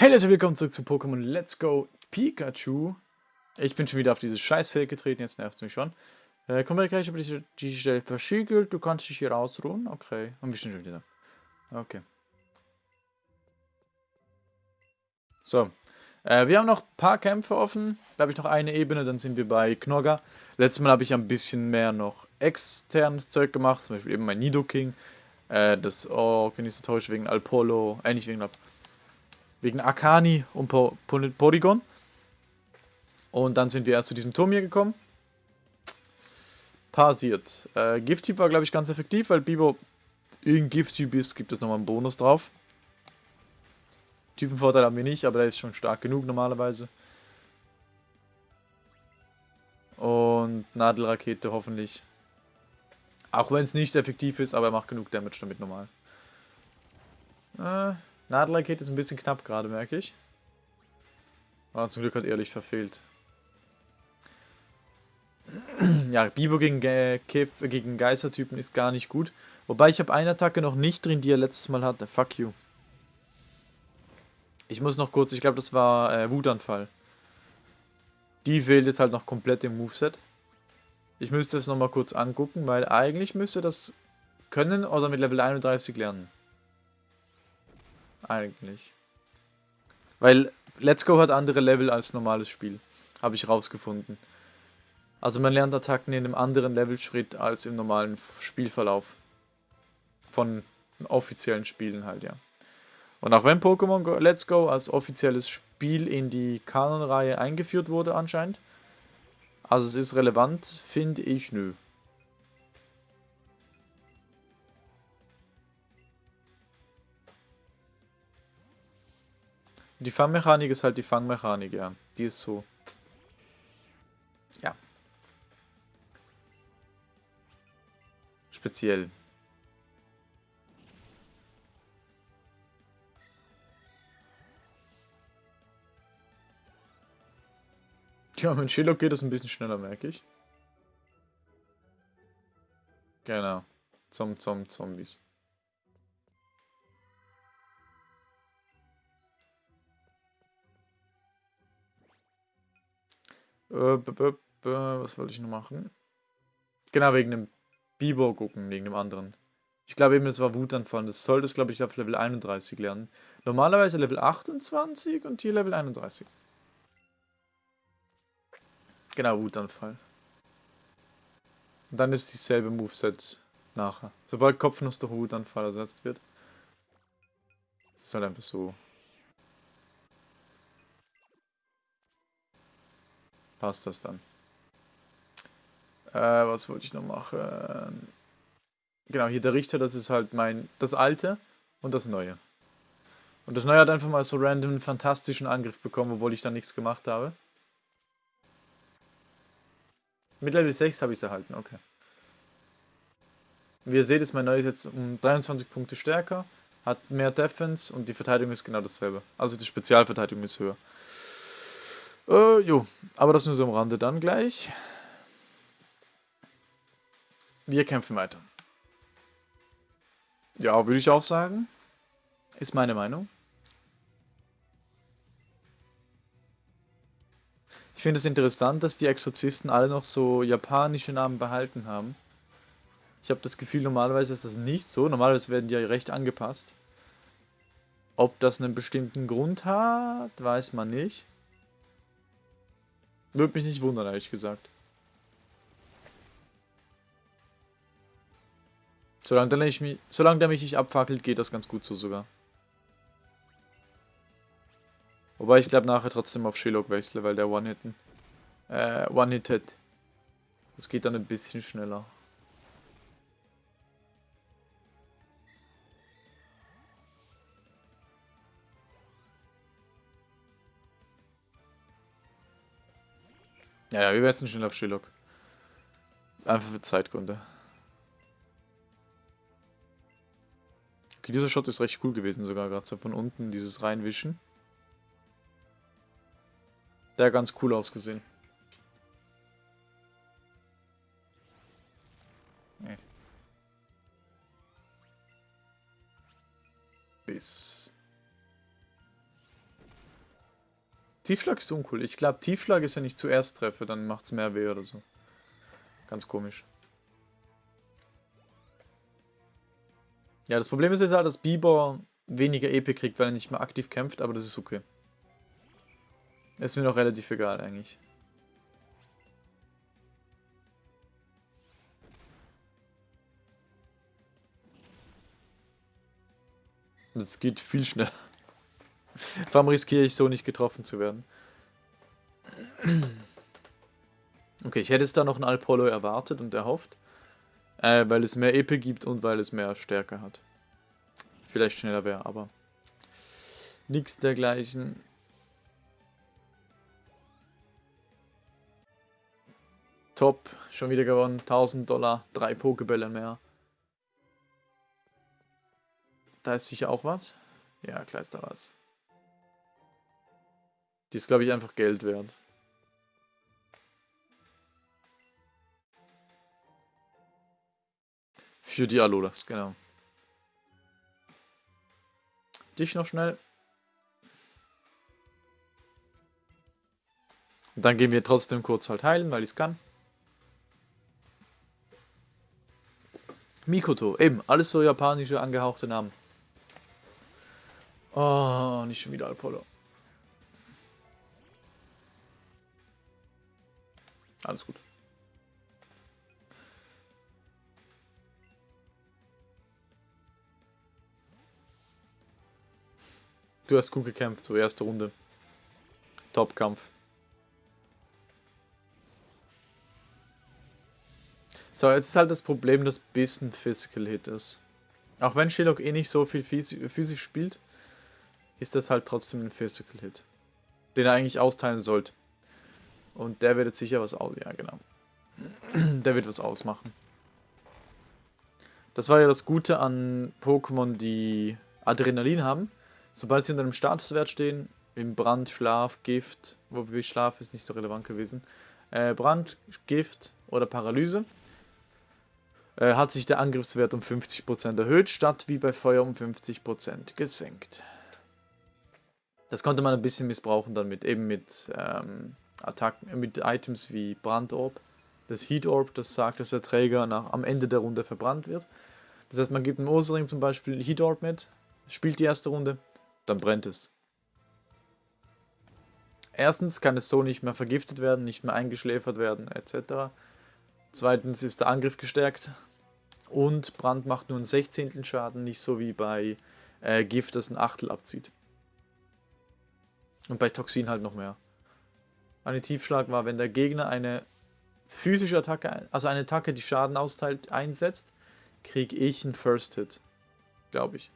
Hey Leute, willkommen zurück zu Pokémon Let's Go Pikachu. Ich bin schon wieder auf dieses Scheißfeld getreten, jetzt nervt es mich schon. Äh, wir gleich über diese, diese Stelle versiegelt, du kannst dich hier ausruhen. Okay, und wir sind schon wieder da. Okay. So, äh, wir haben noch ein paar Kämpfe offen. Da habe ich noch eine Ebene, dann sind wir bei Knorga. Letztes Mal habe ich ein bisschen mehr noch externes Zeug gemacht, zum Beispiel eben mein Nidoking. Äh, das organisatorische wegen Alpolo, äh nicht wegen Alpolo Wegen Akani und po Porygon. Und dann sind wir erst zu diesem Turm hier gekommen. Passiert. Äh, Gift-Typ war, glaube ich, ganz effektiv, weil Bibo in Gift-Typ ist, gibt es nochmal einen Bonus drauf. Typenvorteil haben wir nicht, aber der ist schon stark genug normalerweise. Und Nadelrakete hoffentlich. Auch wenn es nicht effektiv ist, aber er macht genug Damage damit normal. Äh, Nadelrakete ist ein bisschen knapp gerade, merke ich. Aber zum Glück hat ehrlich verfehlt. ja, Bibo gegen, Ge gegen Geistertypen ist gar nicht gut. Wobei ich habe eine Attacke noch nicht drin, die er letztes Mal hatte. Fuck you. Ich muss noch kurz, ich glaube das war äh, Wutanfall. Die fehlt jetzt halt noch komplett im Moveset. Ich müsste es nochmal kurz angucken, weil eigentlich müsste das können oder mit Level 31 lernen. Eigentlich. Weil Let's Go hat andere Level als normales Spiel. Habe ich rausgefunden. Also man lernt Attacken in einem anderen Levelschritt als im normalen Spielverlauf. Von offiziellen Spielen halt, ja. Und auch wenn Pokémon Let's Go als offizielles Spiel in die Kanonreihe eingeführt wurde anscheinend, also es ist relevant, finde ich nö. Die Fangmechanik ist halt die Fangmechanik, ja. Die ist so. Ja. Speziell. Ja, mit Shillock geht das ein bisschen schneller, merke ich. Genau. Zum, zum Zombies. Was wollte ich noch machen? Genau, wegen dem Bibo gucken, wegen dem anderen. Ich glaube eben, es war Wutanfall. Das sollte es, glaube ich, auf Level 31 lernen. Normalerweise Level 28 und hier Level 31. Genau, Wutanfall. Und dann ist dieselbe Moveset nachher. Sobald Kopfnuss durch Wutanfall ersetzt wird. Das ist halt einfach so. Passt das dann. Äh, was wollte ich noch machen? Genau, hier der Richter, das ist halt mein, das alte und das neue. Und das neue hat einfach mal so random einen fantastischen Angriff bekommen, obwohl ich da nichts gemacht habe. Mit Level 6 habe ich es erhalten, okay. Wie ihr seht, ist mein neues jetzt um 23 Punkte stärker, hat mehr Defense und die Verteidigung ist genau dasselbe. Also die Spezialverteidigung ist höher. Äh, jo, aber das nur so am Rande dann gleich. Wir kämpfen weiter. Ja, würde ich auch sagen. Ist meine Meinung. Ich finde es interessant, dass die Exorzisten alle noch so japanische Namen behalten haben. Ich habe das Gefühl, normalerweise ist das nicht so. Normalerweise werden die ja recht angepasst. Ob das einen bestimmten Grund hat, weiß man nicht. Würde mich nicht wundern, ehrlich gesagt. Solange der, mich, solange der mich nicht abfackelt, geht das ganz gut so sogar. Wobei ich glaube nachher trotzdem auf Shillock wechsle, weil der One-Hitten. Äh, One-Hit hat. Das geht dann ein bisschen schneller. Ja, ja, wir wechseln schnell auf Shillock. Einfach für Zeitgründe. Okay, dieser Shot ist recht cool gewesen sogar, gerade so von unten, dieses reinwischen. Der hat ganz cool ausgesehen. Bis. Tiefschlag ist uncool. Ich glaube, Tiefschlag ist, wenn ich zuerst treffe, dann macht es mehr weh oder so. Ganz komisch. Ja, das Problem ist jetzt halt, dass Bieber weniger EP kriegt, weil er nicht mehr aktiv kämpft, aber das ist okay. Ist mir noch relativ egal eigentlich. Das geht viel schneller. Warum riskiere ich so nicht getroffen zu werden? Okay, ich hätte es da noch ein Alpollo erwartet und erhofft. Äh, weil es mehr EP gibt und weil es mehr Stärke hat. Vielleicht schneller wäre, aber nichts dergleichen. Top, schon wieder gewonnen. 1000 Dollar, drei Pokebälle mehr. Da ist sicher auch was. Ja, klar ist da was. Die ist, glaube ich, einfach Geld wert. Für die Alolas, genau. Dich noch schnell. Und dann gehen wir trotzdem kurz halt heilen, weil ich es kann. Mikoto, eben, alles so japanische angehauchte Namen. Oh, nicht schon wieder Apollo. Alles gut. Du hast gut gekämpft, so erste Runde. Top-Kampf. So, jetzt ist halt das Problem, dass Biss ein Physical Hit ist. Auch wenn Shillock eh nicht so viel physisch spielt, ist das halt trotzdem ein Physical Hit. Den er eigentlich austeilen sollte. Und der wird jetzt sicher was aus... Ja, genau. der wird was ausmachen. Das war ja das Gute an Pokémon, die Adrenalin haben. Sobald sie unter einem Statuswert stehen, im Brand, Schlaf, Gift, wobei Schlaf ist nicht so relevant gewesen, äh, Brand, Gift oder Paralyse, äh, hat sich der Angriffswert um 50% erhöht, statt wie bei Feuer um 50% gesenkt. Das konnte man ein bisschen missbrauchen dann mit, eben mit ähm, Attacken, mit Items wie Brandorb, das Heat Orb, das sagt, dass der Träger nach, am Ende der Runde verbrannt wird. Das heißt, man gibt einem Ursaring zum Beispiel Heat Orb mit, spielt die erste Runde, dann brennt es. Erstens kann es so nicht mehr vergiftet werden, nicht mehr eingeschläfert werden, etc. Zweitens ist der Angriff gestärkt und Brand macht nur einen Sechzehntel Schaden, nicht so wie bei äh, Gift, das ein Achtel abzieht. Und bei Toxin halt noch mehr. Eine Tiefschlag war, wenn der Gegner eine physische Attacke, also eine Attacke, die Schaden austeilt, einsetzt, kriege ich einen First Hit. Glaube ich.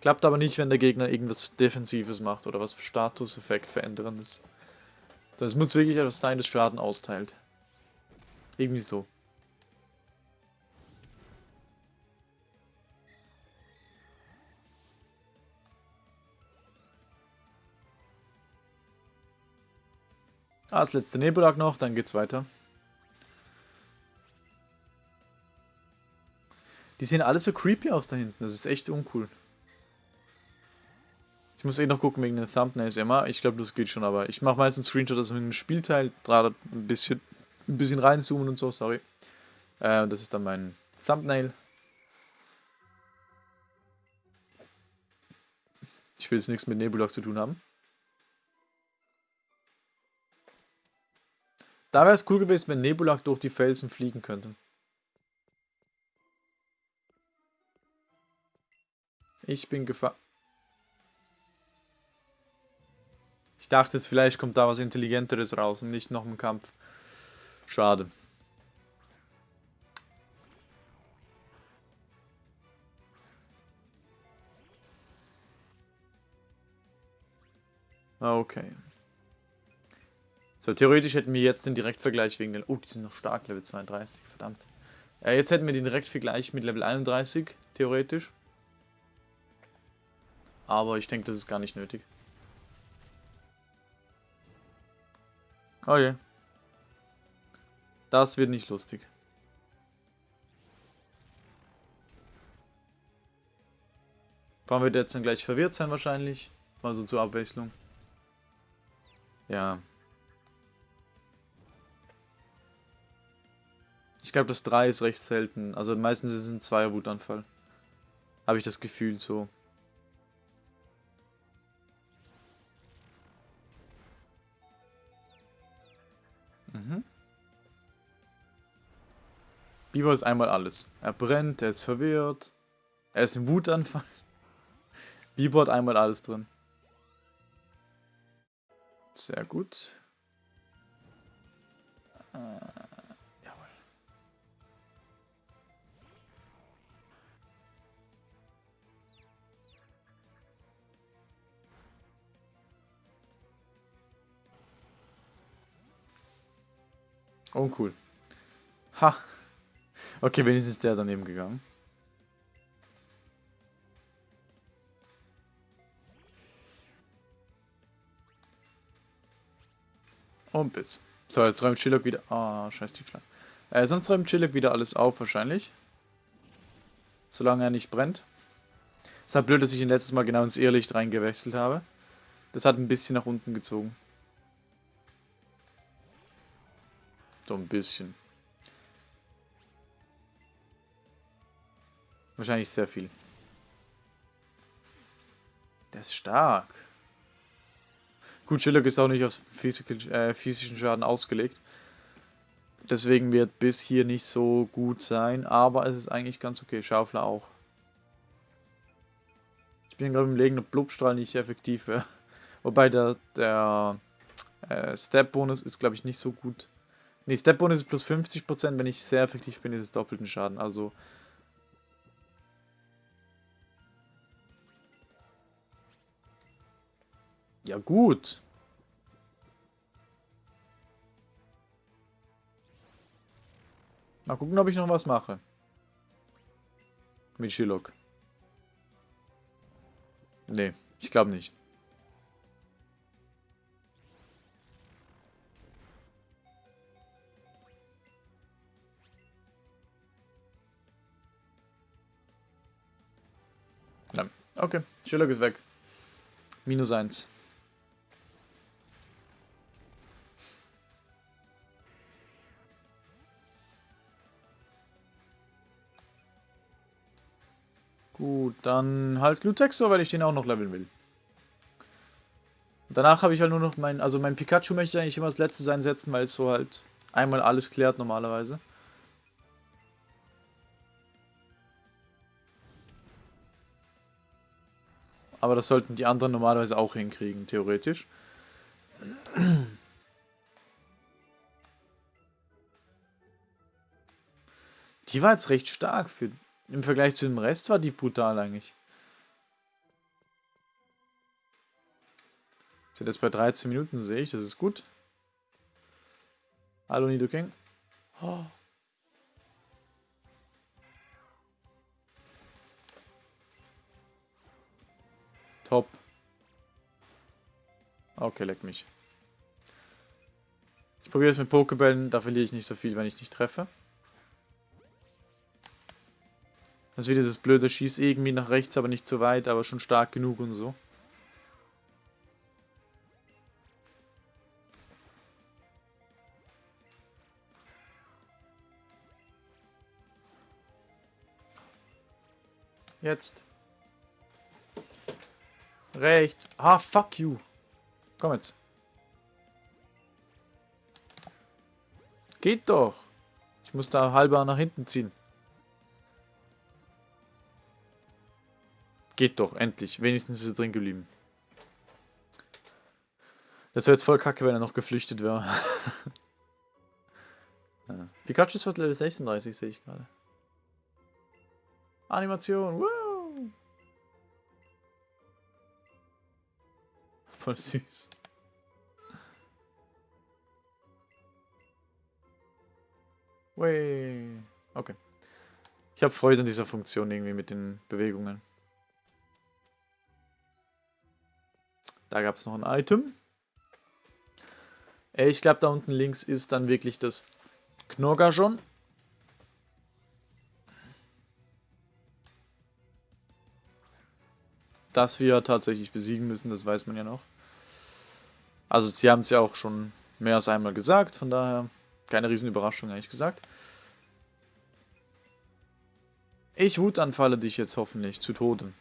Klappt aber nicht, wenn der Gegner irgendwas Defensives macht oder was Statuseffekt veränderndes. Das muss wirklich etwas sein, das Schaden austeilt. Irgendwie so. Ah, das letzte Nebelag noch, dann geht's weiter. Die sehen alle so creepy aus da hinten, das ist echt uncool. Ich muss eh noch gucken wegen den Thumbnails immer. Ich glaube, das geht schon, aber ich mache meistens Screenshot aus einem Spielteil, gerade ein bisschen, ein bisschen reinzoomen und so, sorry. Äh, das ist dann mein Thumbnail. Ich will jetzt nichts mit Nebulok zu tun haben. Da wäre es cool gewesen, wenn Nebulak durch die Felsen fliegen könnte. Ich bin gefahren. Ich dachte, vielleicht kommt da was Intelligenteres raus und nicht noch ein Kampf. Schade. Okay. So, theoretisch hätten wir jetzt den Direktvergleich wegen den... Oh, die sind noch stark, Level 32, verdammt. Äh, jetzt hätten wir den Direktvergleich mit Level 31, theoretisch. Aber ich denke, das ist gar nicht nötig. Oh je. Das wird nicht lustig. Warum wird er jetzt dann gleich verwirrt sein wahrscheinlich? Mal so zur Abwechslung. Ja. Ich glaube, das 3 ist recht selten. Also meistens ist es ein 2er Wutanfall. Habe ich das Gefühl so. Mhm. Biber ist einmal alles. Er brennt, er ist verwirrt, er ist im Wutanfall. Biber hat einmal alles drin. Sehr gut. Äh, Oh, cool. Ha. Okay, wenigstens ist der daneben gegangen. Und bis. So, jetzt räumt Chillock wieder... Ah, oh, scheiß die Schlange. Äh, sonst räumt Chillock wieder alles auf, wahrscheinlich. Solange er nicht brennt. Es ist halt blöd, dass ich ihn letztes Mal genau ins Irrlicht reingewechselt habe. Das hat ein bisschen nach unten gezogen. So ein bisschen. Wahrscheinlich sehr viel. Der ist stark. Gut, Schillock ist auch nicht auf äh, physischen Schaden ausgelegt. Deswegen wird bis hier nicht so gut sein, aber es ist eigentlich ganz okay. Schaufler auch. Ich bin gerade überlegen, ob Blubstrahl nicht effektiv wäre. Wobei der, der äh, Step-Bonus ist, glaube ich, nicht so gut. Ne, Step-Bonus ist plus 50%, wenn ich sehr effektiv bin, ist es doppelten Schaden. Also Ja, gut. Mal gucken, ob ich noch was mache. Mit Shilok. Nee, ich glaube nicht. Okay, Shilok ist weg. Minus eins. Gut, dann halt Glutexor, weil ich den auch noch leveln will. Danach habe ich halt nur noch mein, also mein Pikachu möchte ich eigentlich immer als letztes einsetzen, weil es so halt einmal alles klärt normalerweise. Aber das sollten die anderen normalerweise auch hinkriegen, theoretisch. Die war jetzt recht stark für im Vergleich zu dem Rest war die brutal eigentlich. Sind jetzt bei 13 Minuten, sehe ich, das ist gut. Hallo Nidoking. Oh. Top. Okay, leck mich. Ich probiere es mit Pokebällen, da verliere ich nicht so viel, wenn ich nicht treffe. Das ist wieder das blöde Schieß irgendwie nach rechts, aber nicht zu weit, aber schon stark genug und so. Jetzt. Rechts. Ah, fuck you. Komm jetzt. Geht doch. Ich muss da halber nach hinten ziehen. Geht doch, endlich. Wenigstens ist er drin geblieben. Das wäre jetzt voll kacke, wenn er noch geflüchtet wäre. ja. Pikachu ist Level 36, sehe ich gerade. Animation, wow! Voll süß. Way. Okay. Ich habe Freude an dieser Funktion irgendwie mit den Bewegungen. Da gab es noch ein Item. Äh, ich glaube, da unten links ist dann wirklich das Knorgajon. dass wir tatsächlich besiegen müssen, das weiß man ja noch. Also sie haben es ja auch schon mehr als einmal gesagt, von daher keine riesen Überraschung eigentlich gesagt. Ich wutanfalle dich jetzt hoffentlich zu Tode.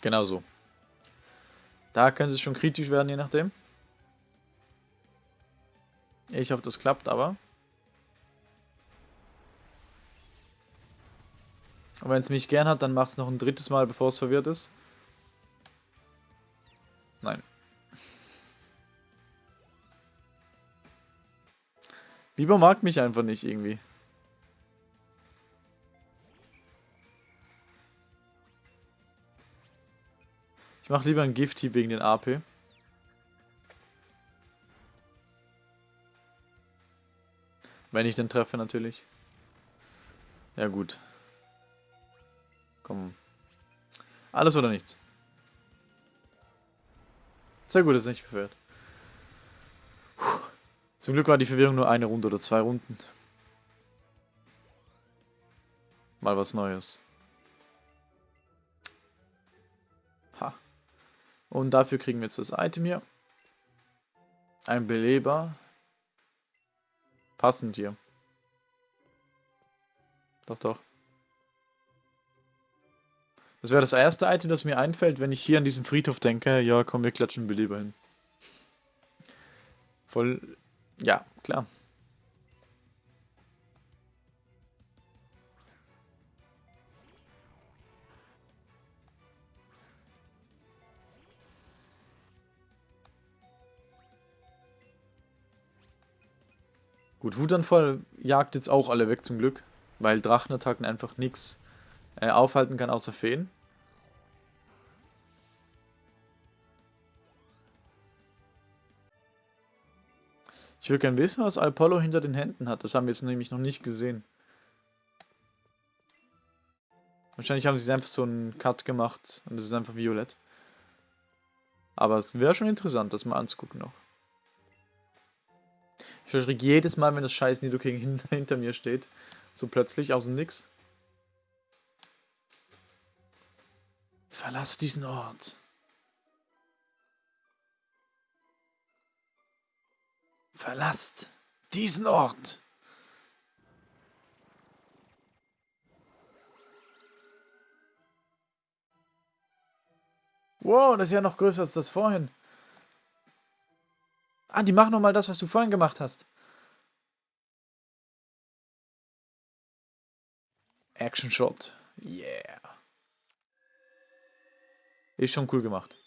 Genau so. Da könnte es schon kritisch werden, je nachdem. Ich hoffe, das klappt, aber... Und wenn es mich gern hat, dann macht es noch ein drittes Mal, bevor es verwirrt ist. Nein. Biber mag mich einfach nicht irgendwie. Ich mache lieber ein Gifty wegen den AP. Wenn ich den treffe natürlich. Ja gut. Komm. Alles oder nichts. Sehr gut, dass es nicht verwirrt. Zum Glück war die Verwirrung nur eine Runde oder zwei Runden. Mal was Neues. Ha. Und dafür kriegen wir jetzt das Item hier. Ein Beleber. Passend hier. Doch, doch. Das wäre das erste Item, das mir einfällt, wenn ich hier an diesen Friedhof denke. Ja, komm, wir klatschen Beleber hin. Voll... Ja, klar. Gut, Wutanfall jagt jetzt auch alle weg zum Glück, weil Drachenattacken einfach nichts äh, aufhalten kann außer Feen. Ich würde gerne wissen, was Apollo hinter den Händen hat. Das haben wir jetzt nämlich noch nicht gesehen. Wahrscheinlich haben sie einfach so einen Cut gemacht und es ist einfach violett. Aber es wäre schon interessant, das mal anzugucken noch. Ich erschrecke jedes Mal, wenn das scheiß Nidoking hinter mir steht. So plötzlich aus dem Nix. Verlasse diesen Ort. Verlasst diesen Ort. Wow, das ist ja noch größer als das vorhin. Ah, die machen nochmal das, was du vorhin gemacht hast. Action Shot. Yeah. Ist schon cool gemacht.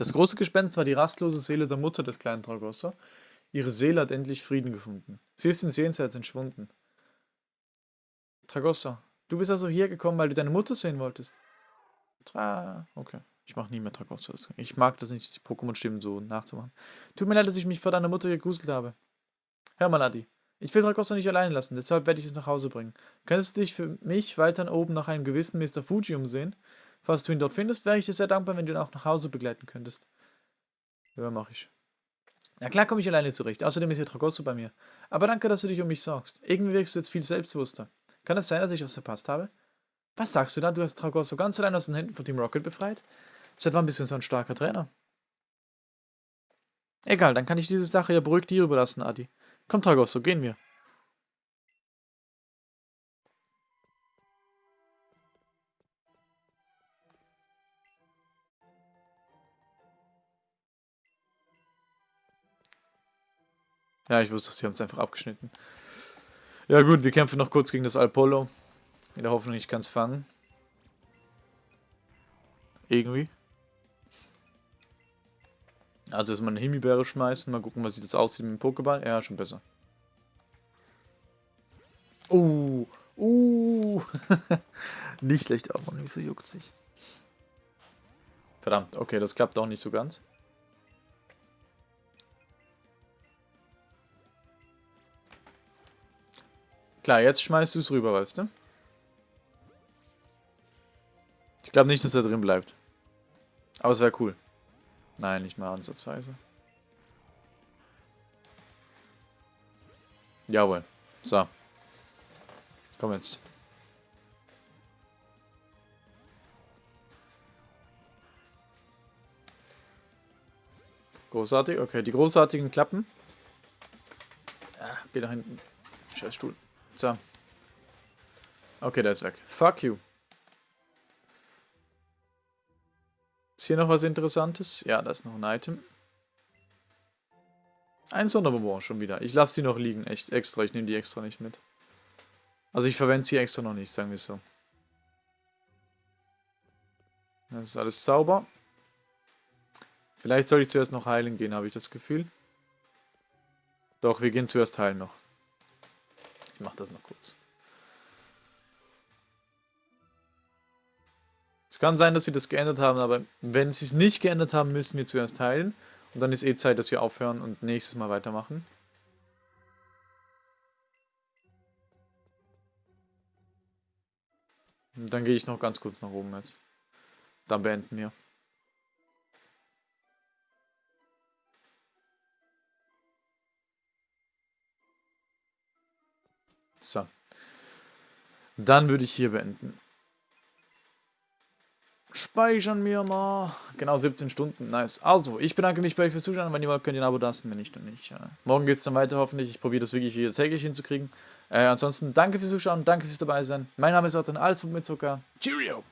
Das große Gespenst war die rastlose Seele der Mutter des kleinen Tragosso. Ihre Seele hat endlich Frieden gefunden. Sie ist ins Jenseits entschwunden. Tragosso, du bist also hier gekommen, weil du deine Mutter sehen wolltest? Tra... Okay. Ich mache nie mehr Tragosso. Ich mag das nicht, die Pokémon-Stimmen so nachzumachen. Tut mir leid, dass ich mich vor deiner Mutter gegruselt habe. Hör mal, Adi. Ich will Tragosso nicht allein lassen, deshalb werde ich es nach Hause bringen. Könntest du dich für mich weiter oben nach einem gewissen Mr. Fuji umsehen? Falls du ihn dort findest, wäre ich dir sehr dankbar, wenn du ihn auch nach Hause begleiten könntest. Ja, mache ich. Na klar komme ich alleine zurecht. Außerdem ist hier Tragosso bei mir. Aber danke, dass du dich um mich sorgst. Irgendwie wirkst du jetzt viel selbstbewusster. Kann es sein, dass ich was verpasst habe? Was sagst du da? Du hast Tragosso ganz allein aus den Händen von Team Rocket befreit? Seit wann bist du so ein starker Trainer? Egal, dann kann ich diese Sache ja beruhigt dir überlassen, Adi. Komm, Tragosso, gehen wir. Ja, ich wusste, sie haben es einfach abgeschnitten. Ja gut, wir kämpfen noch kurz gegen das Alpolo. In der Hoffnung, ich kann es fangen. Irgendwie. Also erstmal eine Himbeere schmeißen, mal gucken, was sieht das aussieht mit dem Pokéball. Ja, schon besser. Uh, uh. nicht schlecht, aber nicht so juckt sich. Verdammt, okay, das klappt auch nicht so ganz. Klar, jetzt schmeißt du es rüber, weißt du? Ich glaube nicht, dass er drin bleibt. Aber es wäre cool. Nein, nicht mal ansatzweise. Jawohl. So. Komm jetzt. Großartig, okay. Die großartigen Klappen. Ah, geh da hinten. Scheiß Stuhl. So. Okay, der ist weg. Fuck you. Ist hier noch was Interessantes? Ja, da ist noch ein Item. Ein Sonderbonbon schon wieder. Ich lasse die noch liegen, echt extra. Ich nehme die extra nicht mit. Also ich verwende sie extra noch nicht, sagen wir so. Das ist alles sauber. Vielleicht soll ich zuerst noch heilen gehen, habe ich das Gefühl. Doch, wir gehen zuerst heilen noch. Ich mache das mal kurz. Es kann sein, dass sie das geändert haben, aber wenn sie es nicht geändert haben, müssen wir zuerst heilen. Und dann ist eh Zeit, dass wir aufhören und nächstes Mal weitermachen. Und dann gehe ich noch ganz kurz nach oben jetzt. Dann beenden wir. Dann würde ich hier beenden. Speichern wir mal. Genau 17 Stunden. Nice. Also, ich bedanke mich bei euch fürs Zuschauen. Wenn ihr wollt, könnt ihr ein Abo lassen. Wenn nicht, dann nicht. Ja. Morgen geht es dann weiter hoffentlich. Ich probiere das wirklich wieder täglich hinzukriegen. Äh, ansonsten danke fürs Zuschauen. Danke fürs dabei sein. Mein Name ist Otto. Alles mit Zucker. Cheerio.